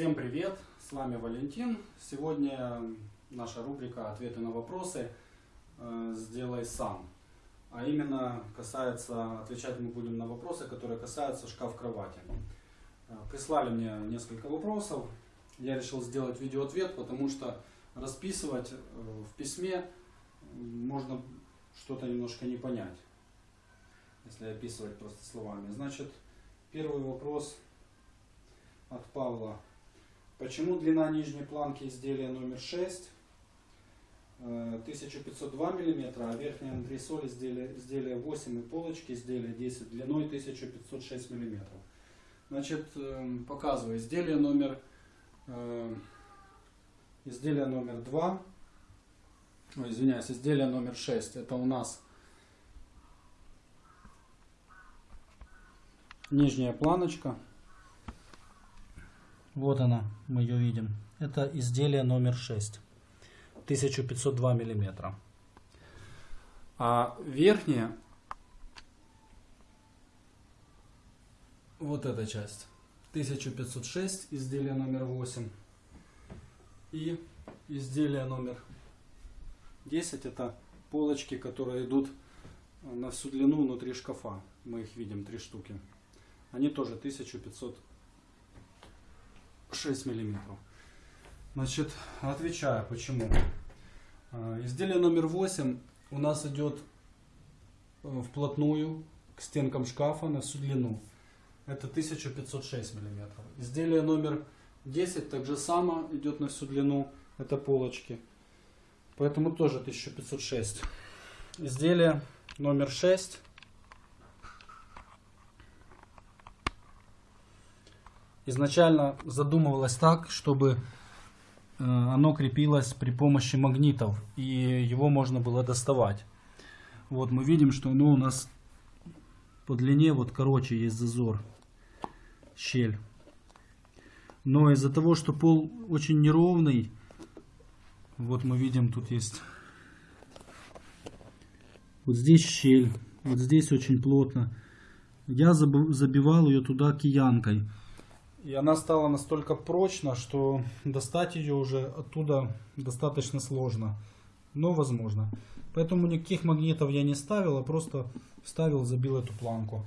Всем привет! С вами Валентин. Сегодня наша рубрика «Ответы на вопросы» э, «Сделай сам». А именно касается, отвечать мы будем на вопросы, которые касаются шкаф-кровати. Э, прислали мне несколько вопросов. Я решил сделать видеоответ, потому что расписывать э, в письме можно что-то немножко не понять, если описывать просто словами. Значит, первый вопрос от Павла. Почему длина нижней планки изделия номер 6 1502 мм, а верхняя антресоль изделия, изделия 8 и полочки изделия 10 длиной 1506 мм. Значит, эм, показываю изделие номер э, изделие номер 2, Ой, извиняюсь, изделие номер 6. Это у нас нижняя планочка. Вот она, мы ее видим. Это изделие номер 6. 1502 миллиметра. А верхняя, вот эта часть, 1506, изделие номер 8. И изделие номер 10 это полочки, которые идут на всю длину внутри шкафа. Мы их видим, три штуки. Они тоже 1506 миллиметров. Значит, отвечаю, почему. А, изделие номер 8 у нас идет э, вплотную к стенкам шкафа на всю длину. Это 1506 миллиметров. Изделие номер 10 также само идет на всю длину. Это полочки. Поэтому тоже 1506. Изделие номер 6. Изначально задумывалось так, чтобы Э, оно крепилось при помощи магнитов и его можно было доставать. Вот мы видим, что оно у нас по длине вот короче есть зазор, щель. Но из-за того, что пол очень неровный, вот мы видим, тут есть вот здесь щель, вот здесь очень плотно. Я забивал ее туда киянкой. И она стала настолько прочна, что достать ее уже оттуда достаточно сложно, но возможно. Поэтому никаких магнитов я не ставил, а просто вставил, забил эту планку.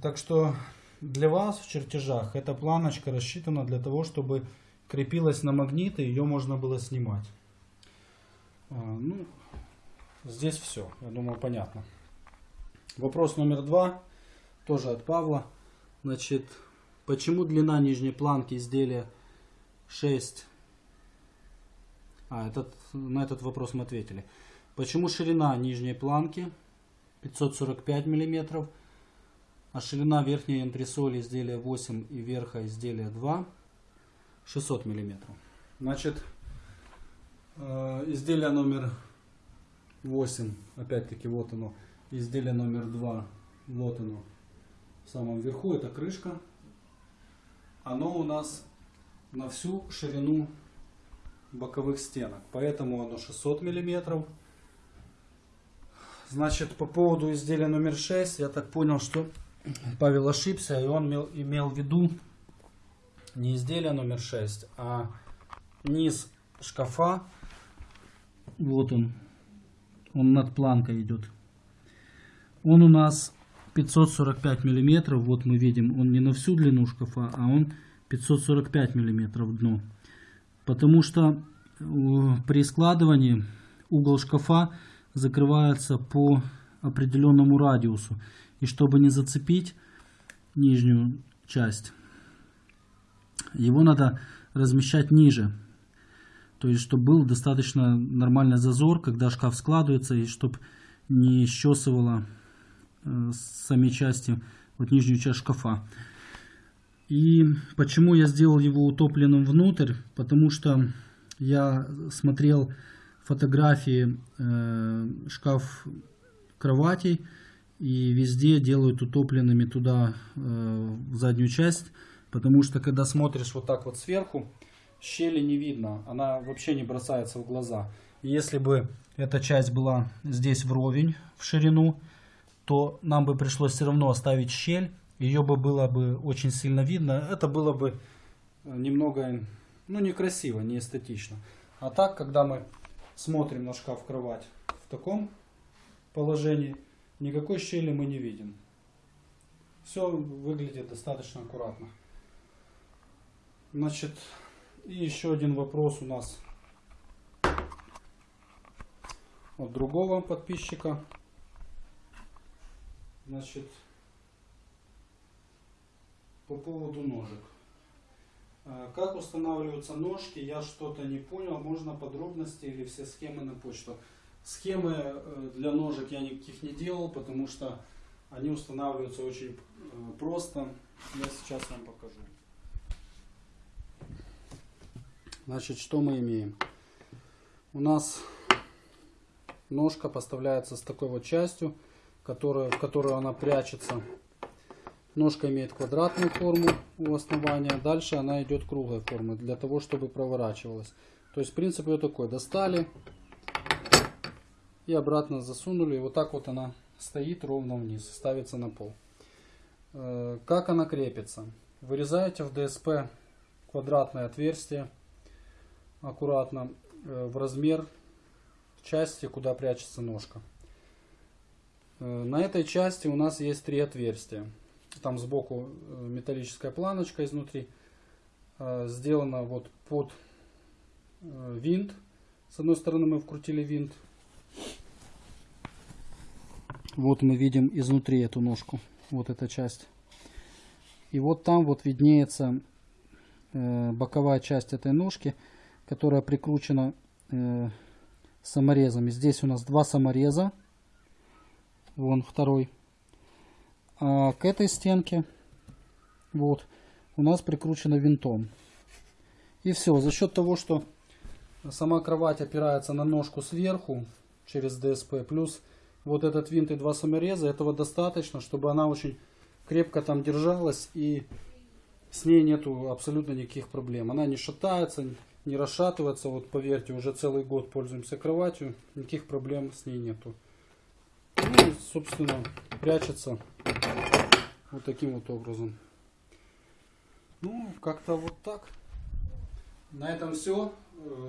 Так что для вас в чертежах эта планочка рассчитана для того, чтобы крепилась на магниты, ее можно было снимать. А, ну, здесь все, я думаю, понятно. Вопрос номер два, тоже от Павла. Значит, Почему длина нижней планки изделия 6? А, этот, на этот вопрос мы ответили. Почему ширина нижней планки 545 мм, а ширина верхней антресоли изделия 8 и верха изделия 2 600 мм. Значит, э, изделие номер 8, опять-таки вот оно, изделие номер 2, вот оно, в самом верху, это крышка оно у нас на всю ширину боковых стенок. Поэтому оно 600 миллиметров. Значит, по поводу изделия номер 6, я так понял, что Павел ошибся, и он имел, имел в виду не изделие номер 6, а низ шкафа. Вот он. Он над планкой идет. Он у нас 545 миллиметров, вот мы видим, он не на всю длину шкафа, а он 545 миллиметров дно. Потому что э, при складывании угол шкафа закрывается по определенному радиусу. И чтобы не зацепить нижнюю часть, его надо размещать ниже. То есть, чтобы был достаточно нормальный зазор, когда шкаф складывается, и чтобы не щесывало Э, сами части, вот нижнюю часть шкафа. И почему я сделал его утопленным внутрь? Потому что я смотрел фотографии э, шкаф кроватей и везде делают утопленными туда э, в заднюю часть, потому что когда смотришь вот так вот сверху, щели не видно, она вообще не бросается в глаза. Если бы эта часть была здесь вровень в ширину, то нам бы пришлось все равно оставить щель, ее бы было бы очень сильно видно. Это было бы э, немного, ну, некрасиво, не эстетично. А так, когда мы смотрим на шкаф-кровать в таком положении, никакой щели мы не видим. Все выглядит достаточно аккуратно. Значит, и еще один вопрос у нас от другого подписчика. Значит, по поводу ножек. А, Как устанавливаются ножки, я что-то не понял. Можно подробности или все схемы на почту. Схемы э, для ножек я никаких не делал, потому что они устанавливаются очень э, просто. Я сейчас вам покажу. Значит, что мы имеем? У нас ножка поставляется с такой вот частью, которая, в которую она прячется. Ножка имеет квадратную форму у основания, дальше она идет круглой формы, для того, чтобы проворачивалась. То есть принцип ее такой, достали и обратно засунули, и вот так вот она стоит ровно вниз, ставится на пол. Э, Как она крепится? Вырезаете в ДСП квадратное отверстие, аккуратно, э, в размер части, куда прячется ножка. Э, На этой части у нас есть три отверстия. Там сбоку э, металлическая планочка изнутри. Э, Сделана вот под винт. С одной стороны мы вкрутили винт. Вот мы видим изнутри эту ножку. Вот эта часть. И вот там вот виднеется боковая часть этой ножки, которая прикручена саморезами. Здесь у нас два самореза. Вон второй. А к этой стенке вот у нас прикручено винтом. И все. За счет того, что сама кровать опирается на ножку сверху через ДСП, плюс вот этот винт и два самореза, этого достаточно, чтобы она очень крепко там держалась и с ней нету абсолютно никаких проблем. Она не шатается, не расшатывается. Вот поверьте, уже целый год пользуемся кроватью, никаких проблем с ней нету. Собственно, прячется вот таким вот образом. Ну, как-то вот так. На этом все.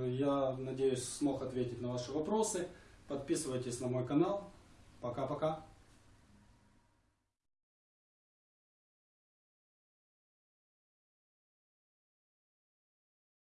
Я надеюсь, смог ответить на ваши вопросы. Подписывайтесь на мой канал. Пока-пока.